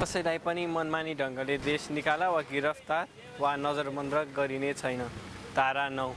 कसैलाई पनि मनमानी ढङ्गले देश निकाला वा गिरफ्तार वा नजरबन्द गरिने छैन। तारा नौ।